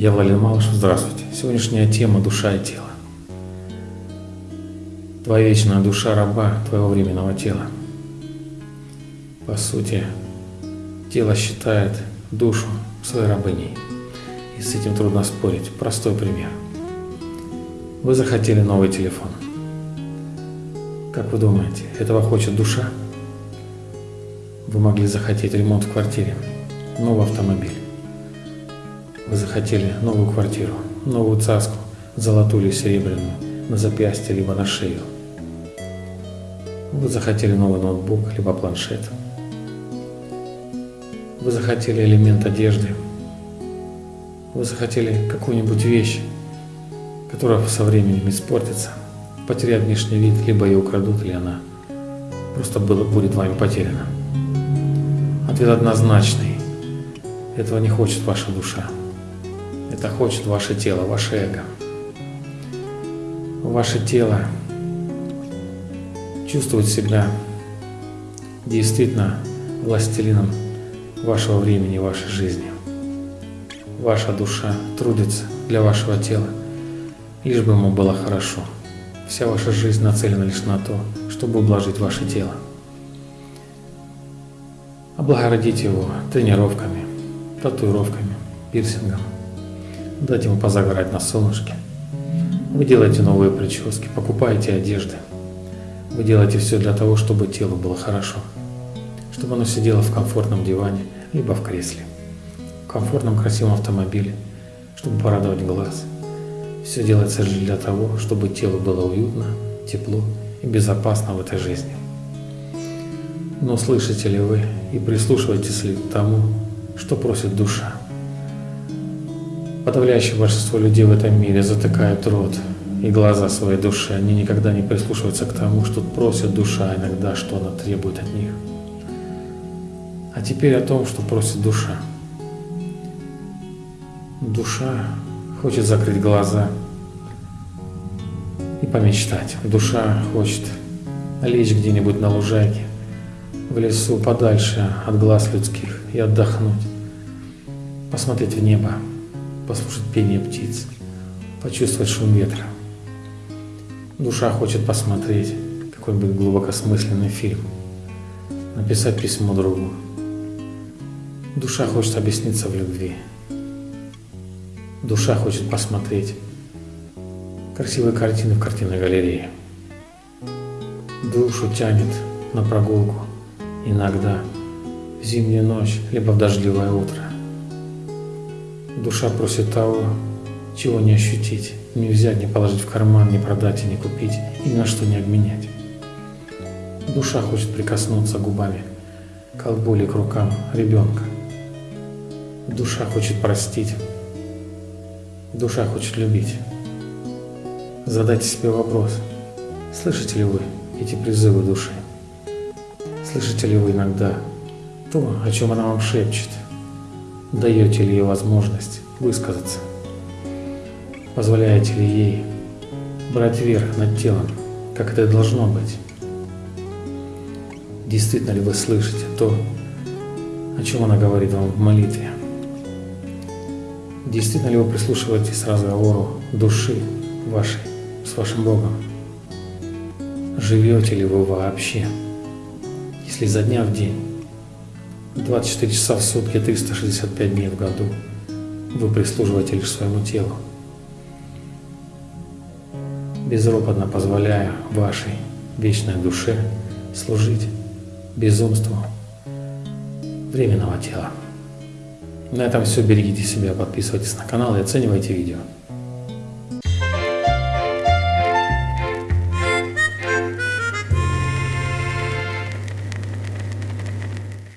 Я Владимир Малышев, здравствуйте. Сегодняшняя тема – душа и тело. Твоя вечная душа раба твоего временного тела. По сути, тело считает душу своей рабыней. И с этим трудно спорить. Простой пример. Вы захотели новый телефон. Как вы думаете, этого хочет душа? Вы могли захотеть ремонт в квартире, новый автомобиль. Вы захотели новую квартиру, новую цаску, золотую или серебряную, на запястье либо на шею. Вы захотели новый ноутбук либо планшет. Вы захотели элемент одежды. Вы захотели какую-нибудь вещь, которая со временем испортится, потеряет внешний вид, либо ее украдут, или она просто будет вами потеряна. Ответ однозначный. Этого не хочет ваша душа. Это хочет ваше тело, ваше эго. Ваше тело чувствует себя действительно властелином вашего времени, вашей жизни. Ваша душа трудится для вашего тела, лишь бы ему было хорошо. Вся ваша жизнь нацелена лишь на то, чтобы ублажить ваше тело. Облагородить его тренировками, татуировками, пирсингом – дать ему позагорать на солнышке. Вы делаете новые прически, покупаете одежды. Вы делаете все для того, чтобы телу было хорошо. Чтобы оно сидело в комфортном диване, либо в кресле. В комфортном красивом автомобиле, чтобы порадовать глаз. Все делается лишь для того, чтобы телу было уютно, тепло и безопасно в этой жизни. Но слышите ли вы и прислушиваетесь ли к тому, что просит душа? Подавляющее большинство людей в этом мире затыкают рот и глаза своей души. Они никогда не прислушиваются к тому, что просит душа иногда, что она требует от них. А теперь о том, что просит душа. Душа хочет закрыть глаза и помечтать. Душа хочет лечь где-нибудь на лужайке, в лесу подальше от глаз людских и отдохнуть, посмотреть в небо, послушать пение птиц, почувствовать шум ветра. Душа хочет посмотреть какой-нибудь глубокосмысленный фильм, написать письмо другу. Душа хочет объясниться в любви. Душа хочет посмотреть красивые картины в картинной галерее. Душу тянет на прогулку иногда в зимнюю ночь, либо в дождливое утро. Душа просит того, чего не ощутить, не взять, не положить в карман, не продать и не купить, и ни на что не обменять. Душа хочет прикоснуться губами к колбу или к рукам ребенка. Душа хочет простить. Душа хочет любить. Задайте себе вопрос, слышите ли вы эти призывы души? Слышите ли вы иногда то, о чем она вам шепчет? Даете ли ей возможность высказаться? Позволяете ли ей брать верх над телом, как это должно быть? Действительно ли вы слышите то, о чем она говорит вам в молитве? Действительно ли вы прислушиваетесь к разговору души вашей с вашим Богом? Живете ли вы вообще, если за дня в день 24 часа в сутки, 365 дней в году. Вы прислуживаете лишь своему телу, безропотно позволяя вашей вечной душе служить безумству временного тела. На этом все. Берегите себя, подписывайтесь на канал и оценивайте видео.